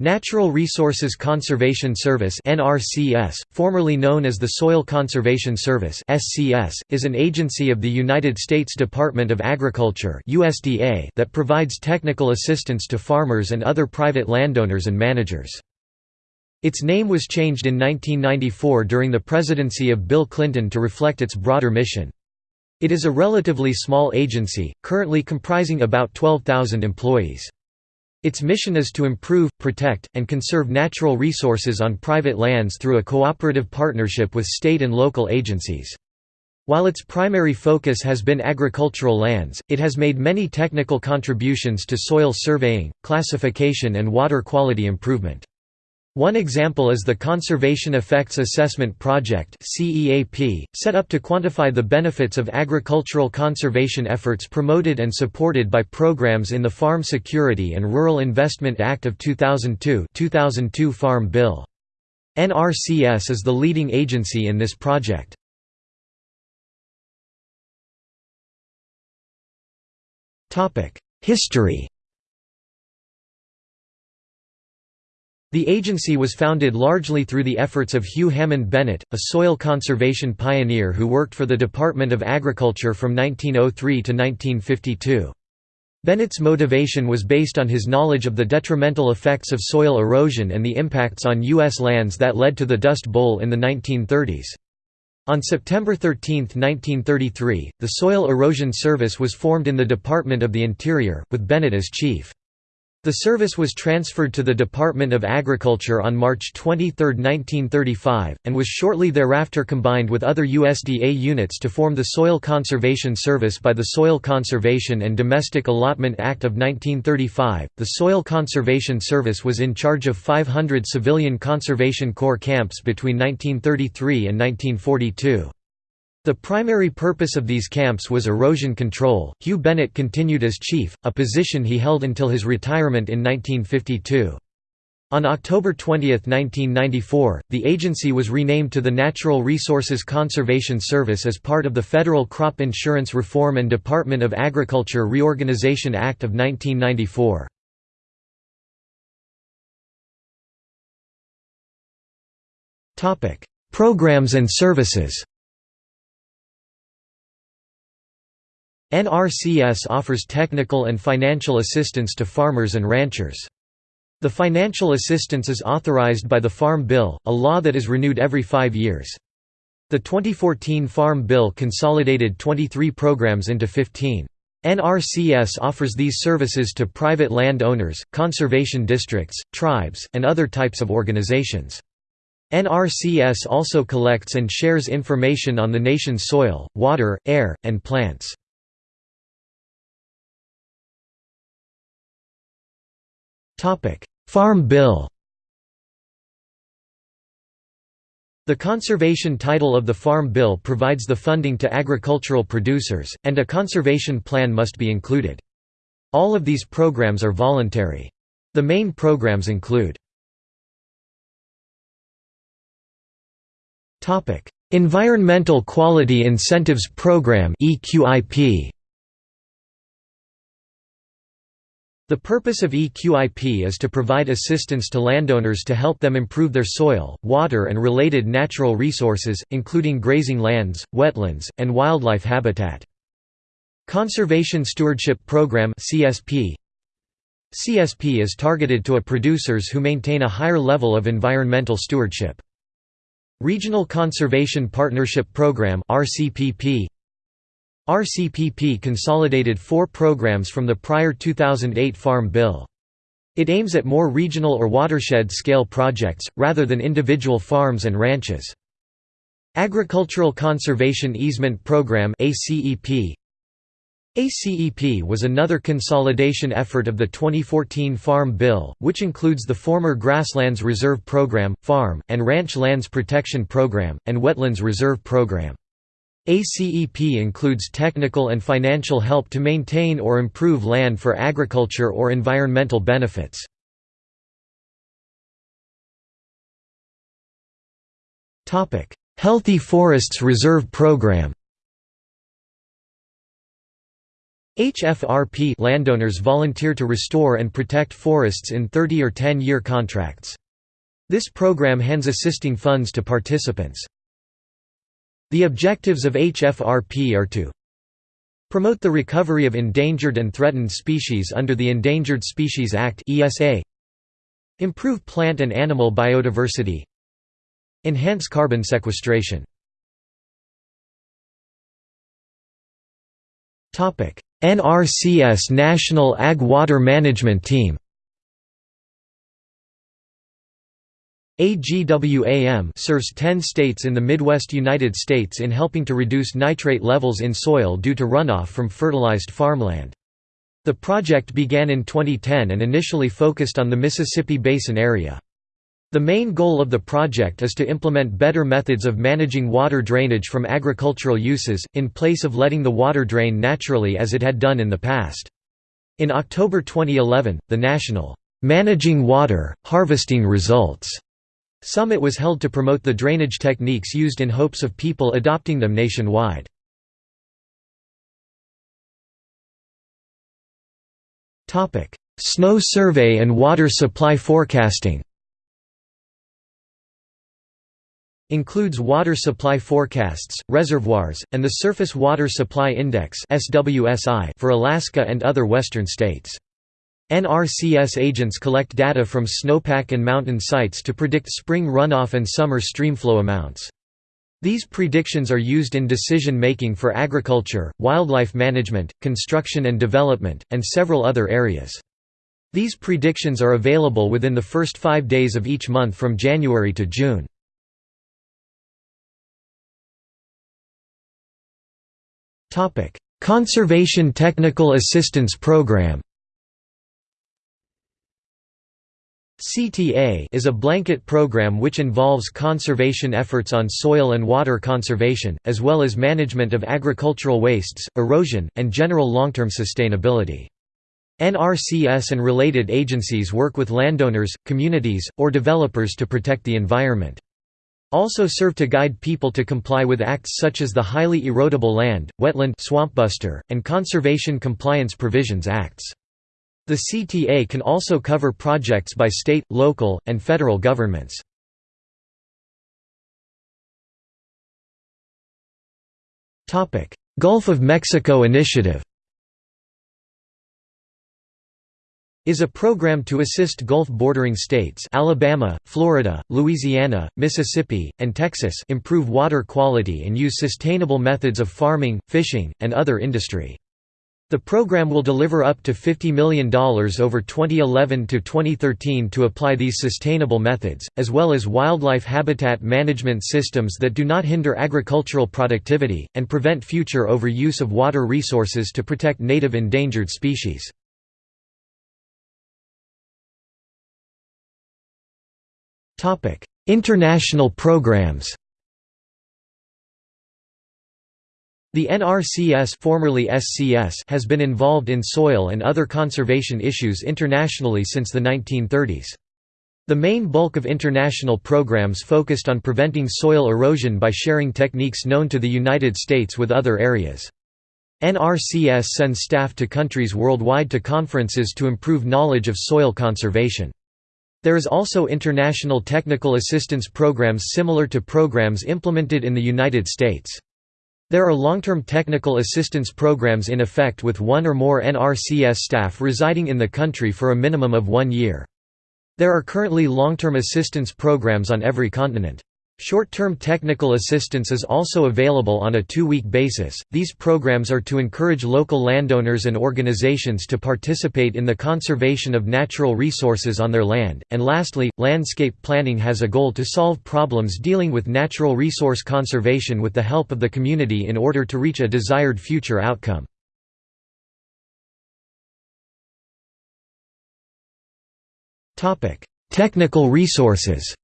Natural Resources Conservation Service (NRCS), formerly known as the Soil Conservation Service (SCS), is an agency of the United States Department of Agriculture (USDA) that provides technical assistance to farmers and other private landowners and managers. Its name was changed in 1994 during the presidency of Bill Clinton to reflect its broader mission. It is a relatively small agency, currently comprising about 12,000 employees. Its mission is to improve, protect, and conserve natural resources on private lands through a cooperative partnership with state and local agencies. While its primary focus has been agricultural lands, it has made many technical contributions to soil surveying, classification and water quality improvement. One example is the Conservation Effects Assessment Project set up to quantify the benefits of agricultural conservation efforts promoted and supported by programs in the Farm Security and Rural Investment Act of 2002 2002 Farm Bill. NRCS is the leading agency in this project. History The agency was founded largely through the efforts of Hugh Hammond Bennett, a soil conservation pioneer who worked for the Department of Agriculture from 1903 to 1952. Bennett's motivation was based on his knowledge of the detrimental effects of soil erosion and the impacts on U.S. lands that led to the Dust Bowl in the 1930s. On September 13, 1933, the Soil Erosion Service was formed in the Department of the Interior, with Bennett as chief. The service was transferred to the Department of Agriculture on March 23, 1935, and was shortly thereafter combined with other USDA units to form the Soil Conservation Service by the Soil Conservation and Domestic Allotment Act of 1935. The Soil Conservation Service was in charge of 500 civilian Conservation Corps camps between 1933 and 1942. The primary purpose of these camps was erosion control. Hugh Bennett continued as chief, a position he held until his retirement in 1952. On October 20, 1994, the agency was renamed to the Natural Resources Conservation Service as part of the Federal Crop Insurance Reform and Department of Agriculture Reorganization Act of 1994. Programs and services NRCS offers technical and financial assistance to farmers and ranchers. The financial assistance is authorized by the Farm Bill, a law that is renewed every five years. The 2014 Farm Bill consolidated 23 programs into 15. NRCS offers these services to private land owners, conservation districts, tribes, and other types of organizations. NRCS also collects and shares information on the nation's soil, water, air, and plants. Farm Bill The conservation title of the Farm Bill provides the funding to agricultural producers, and a conservation plan must be included. All of these programs are voluntary. The main programs include Environmental Quality Incentives Program EQIP The purpose of EQIP is to provide assistance to landowners to help them improve their soil, water and related natural resources, including grazing lands, wetlands, and wildlife habitat. Conservation Stewardship Program CSP CSP is targeted to producers who maintain a higher level of environmental stewardship. Regional Conservation Partnership Program RCPP RCPP consolidated four programs from the prior 2008 Farm Bill. It aims at more regional or watershed-scale projects, rather than individual farms and ranches. Agricultural Conservation Easement Program ACEP ACEP was another consolidation effort of the 2014 Farm Bill, which includes the former Grasslands Reserve Program, Farm, and Ranch Lands Protection Program, and Wetlands Reserve Program. ACEP includes technical and financial help to maintain or improve land for agriculture or environmental benefits. Healthy Forests Reserve Program HFRP landowners volunteer to restore and protect forests in 30 or 10-year contracts. This program hands assisting funds to participants. The objectives of HFRP are to promote the recovery of endangered and threatened species under the Endangered Species Act improve plant and animal biodiversity, enhance carbon sequestration. NRCS National Ag Water Management Team AGWAM serves 10 states in the Midwest United States in helping to reduce nitrate levels in soil due to runoff from fertilized farmland. The project began in 2010 and initially focused on the Mississippi Basin area. The main goal of the project is to implement better methods of managing water drainage from agricultural uses, in place of letting the water drain naturally as it had done in the past. In October 2011, the National Managing Water, Harvesting Results Summit was held to promote the drainage techniques used in hopes of people adopting them nationwide. Snow survey and water supply forecasting Includes water supply forecasts, reservoirs, and the Surface Water Supply Index for Alaska and other western states. NRCS agents collect data from snowpack and mountain sites to predict spring runoff and summer streamflow amounts. These predictions are used in decision-making for agriculture, wildlife management, construction and development, and several other areas. These predictions are available within the first five days of each month from January to June. Conservation Technical Assistance Program CTA is a blanket program which involves conservation efforts on soil and water conservation, as well as management of agricultural wastes, erosion, and general long-term sustainability. NRCS and related agencies work with landowners, communities, or developers to protect the environment. Also serve to guide people to comply with acts such as the Highly Erodible Land, Wetland Swampbuster, and Conservation Compliance Provisions Acts. The CTA can also cover projects by state, local, and federal governments. Gulf of Mexico Initiative is a program to assist Gulf bordering states Alabama, Florida, Louisiana, Mississippi, and Texas improve water quality and use sustainable methods of farming, fishing, and other industry. The program will deliver up to $50 million over 2011 to 2013 to apply these sustainable methods, as well as wildlife habitat management systems that do not hinder agricultural productivity, and prevent future overuse of water resources to protect native endangered species. International programs. The NRCS formerly SCS has been involved in soil and other conservation issues internationally since the 1930s. The main bulk of international programs focused on preventing soil erosion by sharing techniques known to the United States with other areas. NRCS sends staff to countries worldwide to conferences to improve knowledge of soil conservation. There is also international technical assistance programs similar to programs implemented in the United States. There are long-term technical assistance programs in effect with one or more NRCS staff residing in the country for a minimum of one year. There are currently long-term assistance programs on every continent. Short-term technical assistance is also available on a two-week basis. These programs are to encourage local landowners and organizations to participate in the conservation of natural resources on their land. And lastly, landscape planning has a goal to solve problems dealing with natural resource conservation with the help of the community in order to reach a desired future outcome. Topic: Technical resources.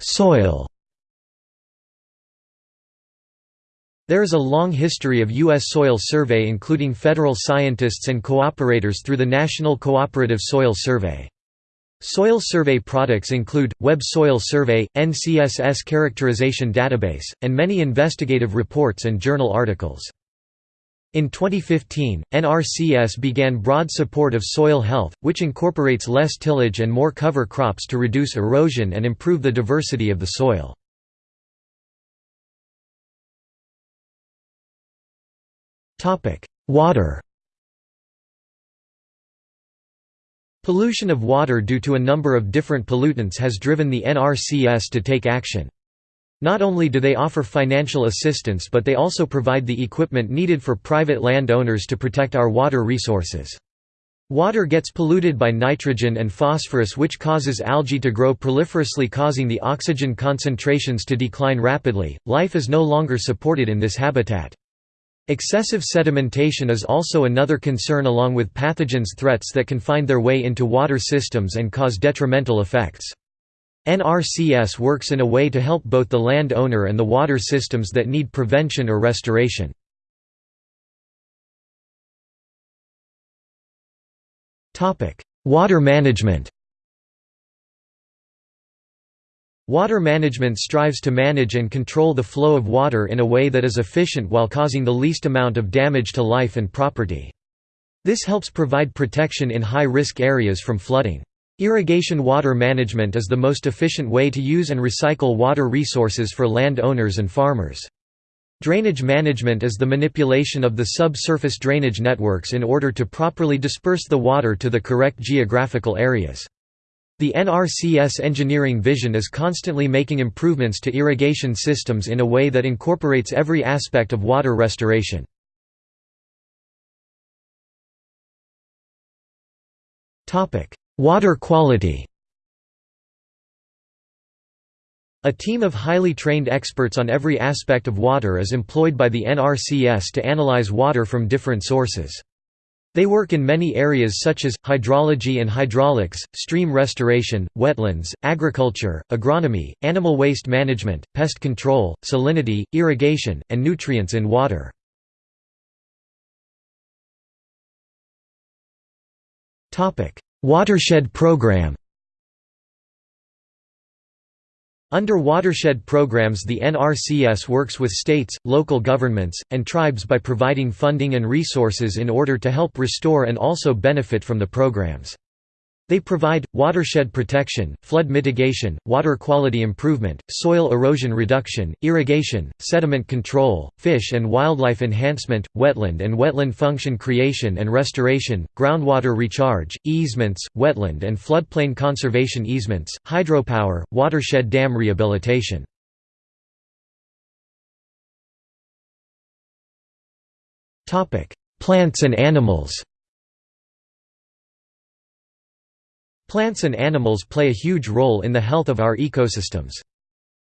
Soil There is a long history of U.S. soil survey including federal scientists and cooperators through the National Cooperative Soil Survey. Soil survey products include, Web Soil Survey, NCSS Characterization Database, and many investigative reports and journal articles. In 2015, NRCS began broad support of soil health, which incorporates less tillage and more cover crops to reduce erosion and improve the diversity of the soil. Water Pollution of water due to a number of different pollutants has driven the NRCS to take action. Not only do they offer financial assistance but they also provide the equipment needed for private landowners to protect our water resources. Water gets polluted by nitrogen and phosphorus which causes algae to grow proliferously causing the oxygen concentrations to decline rapidly. Life is no longer supported in this habitat. Excessive sedimentation is also another concern along with pathogens threats that can find their way into water systems and cause detrimental effects. NRCS works in a way to help both the land owner and the water systems that need prevention or restoration. Water management Water management strives to manage and control the flow of water in a way that is efficient while causing the least amount of damage to life and property. This helps provide protection in high-risk areas from flooding. Irrigation water management is the most efficient way to use and recycle water resources for land owners and farmers. Drainage management is the manipulation of the subsurface drainage networks in order to properly disperse the water to the correct geographical areas. The NRCS engineering vision is constantly making improvements to irrigation systems in a way that incorporates every aspect of water restoration. Water quality A team of highly trained experts on every aspect of water is employed by the NRCS to analyze water from different sources. They work in many areas such as, hydrology and hydraulics, stream restoration, wetlands, agriculture, agronomy, animal waste management, pest control, salinity, irrigation, and nutrients in water. Watershed program Under watershed programs the NRCS works with states, local governments, and tribes by providing funding and resources in order to help restore and also benefit from the programs. They provide, watershed protection, flood mitigation, water quality improvement, soil erosion reduction, irrigation, sediment control, fish and wildlife enhancement, wetland and wetland function creation and restoration, groundwater recharge, easements, wetland and floodplain conservation easements, hydropower, watershed dam rehabilitation. Plants and animals Plants and animals play a huge role in the health of our ecosystems.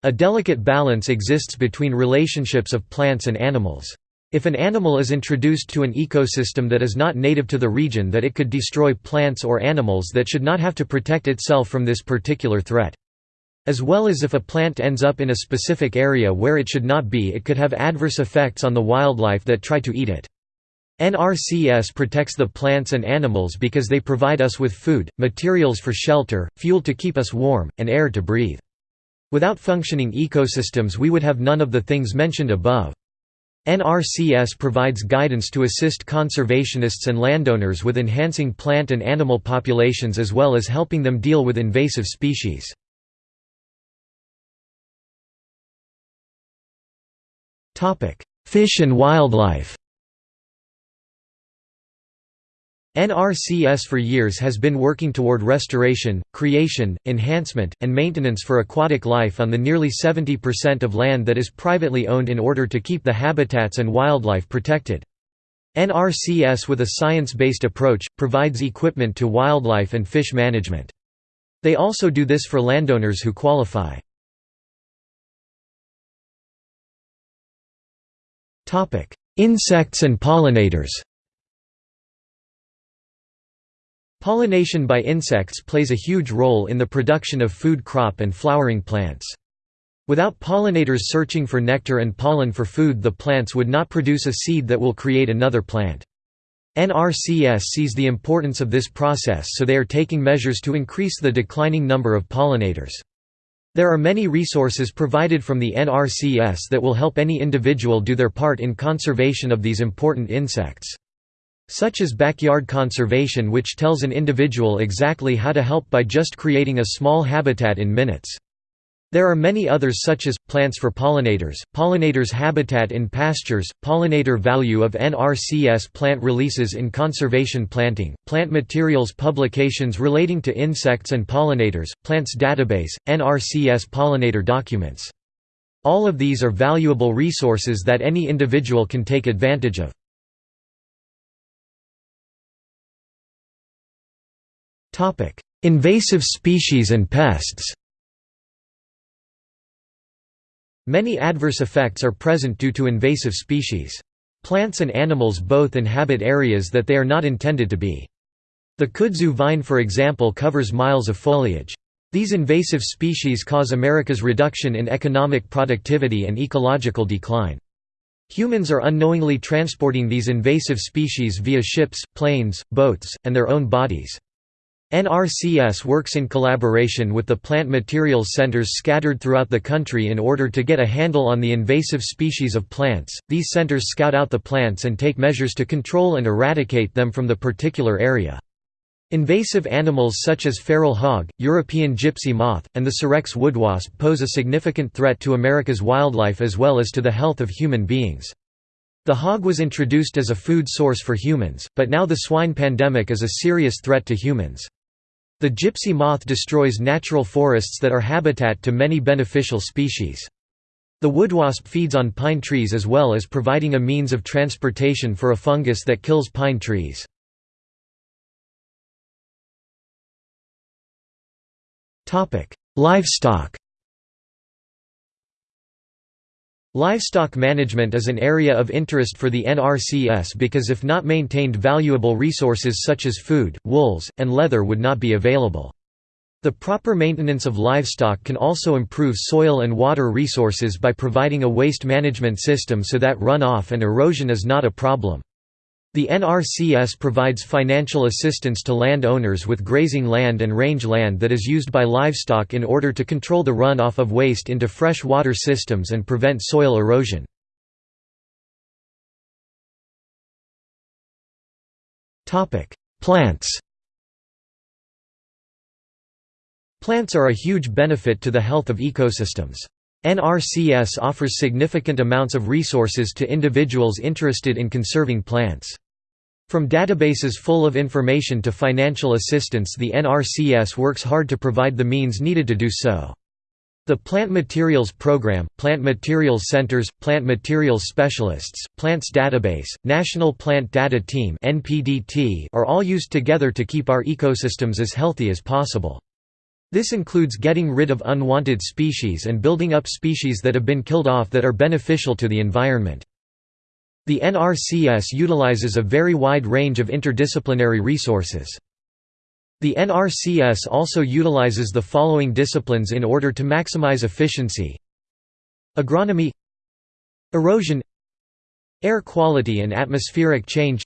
A delicate balance exists between relationships of plants and animals. If an animal is introduced to an ecosystem that is not native to the region that it could destroy plants or animals that should not have to protect itself from this particular threat. As well as if a plant ends up in a specific area where it should not be it could have adverse effects on the wildlife that try to eat it. NRCS protects the plants and animals because they provide us with food, materials for shelter, fuel to keep us warm, and air to breathe. Without functioning ecosystems we would have none of the things mentioned above. NRCS provides guidance to assist conservationists and landowners with enhancing plant and animal populations as well as helping them deal with invasive species. Fish and wildlife NRCS for years has been working toward restoration, creation, enhancement, and maintenance for aquatic life on the nearly 70% of land that is privately owned in order to keep the habitats and wildlife protected. NRCS with a science-based approach, provides equipment to wildlife and fish management. They also do this for landowners who qualify. Insects and pollinators Pollination by insects plays a huge role in the production of food crop and flowering plants. Without pollinators searching for nectar and pollen for food the plants would not produce a seed that will create another plant. NRCS sees the importance of this process so they are taking measures to increase the declining number of pollinators. There are many resources provided from the NRCS that will help any individual do their part in conservation of these important insects. Such as backyard conservation which tells an individual exactly how to help by just creating a small habitat in minutes. There are many others such as, plants for pollinators, pollinators habitat in pastures, pollinator value of NRCS plant releases in conservation planting, plant materials publications relating to insects and pollinators, plants database, NRCS pollinator documents. All of these are valuable resources that any individual can take advantage of. Invasive species and pests Many adverse effects are present due to invasive species. Plants and animals both inhabit areas that they are not intended to be. The kudzu vine for example covers miles of foliage. These invasive species cause America's reduction in economic productivity and ecological decline. Humans are unknowingly transporting these invasive species via ships, planes, boats, and their own bodies. NRCS works in collaboration with the plant materials centers scattered throughout the country in order to get a handle on the invasive species of plants. These centers scout out the plants and take measures to control and eradicate them from the particular area. Invasive animals such as feral hog, European gypsy moth, and the Sirex woodwasp pose a significant threat to America's wildlife as well as to the health of human beings. The hog was introduced as a food source for humans, but now the swine pandemic is a serious threat to humans. The gypsy moth destroys natural forests that are habitat to many beneficial species. The woodwasp feeds on pine trees as well as providing a means of transportation for a fungus that kills pine trees. Livestock Livestock management is an area of interest for the NRCS because if not maintained valuable resources such as food, wools, and leather would not be available. The proper maintenance of livestock can also improve soil and water resources by providing a waste management system so that runoff and erosion is not a problem. The NRCS provides financial assistance to landowners with grazing land and range land that is used by livestock in order to control the runoff of waste into fresh water systems and prevent soil erosion. Plants Plants are a huge benefit to the health of ecosystems. NRCS offers significant amounts of resources to individuals interested in conserving plants. From databases full of information to financial assistance the NRCS works hard to provide the means needed to do so. The Plant Materials Program, Plant Materials Centers, Plant Materials Specialists, Plants Database, National Plant Data Team are all used together to keep our ecosystems as healthy as possible. This includes getting rid of unwanted species and building up species that have been killed off that are beneficial to the environment. The NRCS utilizes a very wide range of interdisciplinary resources. The NRCS also utilizes the following disciplines in order to maximize efficiency Agronomy Erosion Air quality and atmospheric change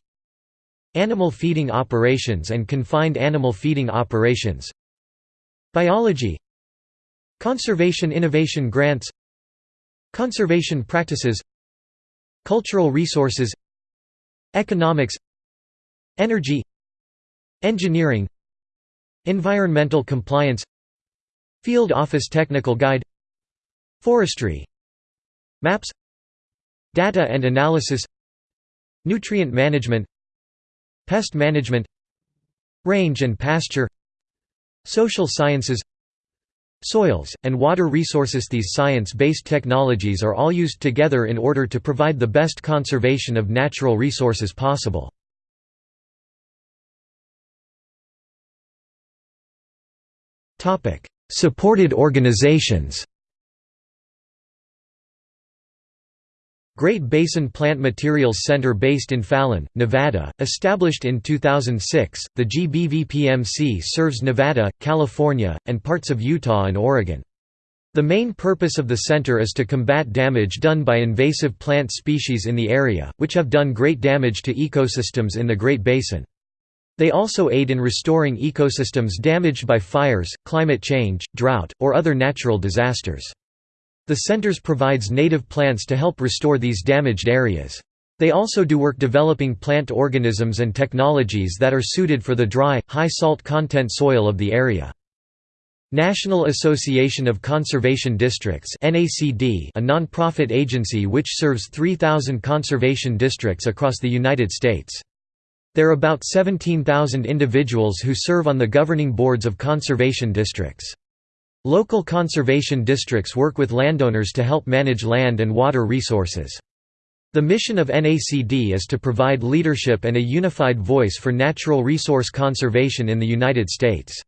Animal feeding operations and confined animal feeding operations Biology Conservation innovation grants Conservation practices Cultural resources Economics Energy Engineering Environmental compliance Field Office Technical Guide Forestry Maps Data and analysis Nutrient management Pest management Range and pasture Social sciences Soils, and water resources These science-based technologies are all used together in order to provide the best conservation of natural resources possible. Supported organizations Great Basin Plant Materials Center based in Fallon, Nevada, established in 2006, the GBVPMC serves Nevada, California, and parts of Utah and Oregon. The main purpose of the center is to combat damage done by invasive plant species in the area, which have done great damage to ecosystems in the Great Basin. They also aid in restoring ecosystems damaged by fires, climate change, drought, or other natural disasters. The centers provides native plants to help restore these damaged areas. They also do work developing plant organisms and technologies that are suited for the dry, high salt content soil of the area. National Association of Conservation Districts a non-profit agency which serves 3,000 conservation districts across the United States. There are about 17,000 individuals who serve on the governing boards of conservation districts. Local conservation districts work with landowners to help manage land and water resources. The mission of NACD is to provide leadership and a unified voice for natural resource conservation in the United States.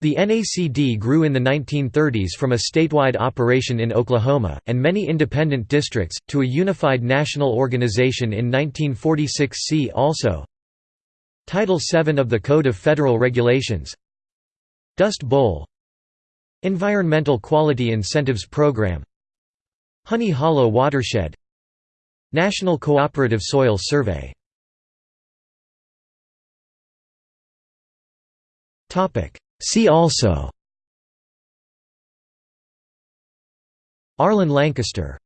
The NACD grew in the 1930s from a statewide operation in Oklahoma, and many independent districts, to a unified national organization in 1946 see also Title VII of the Code of Federal Regulations Dust Bowl Environmental Quality Incentives Program. Honey Hollow Watershed. National Cooperative Soil Survey. See also. Arlen Lancaster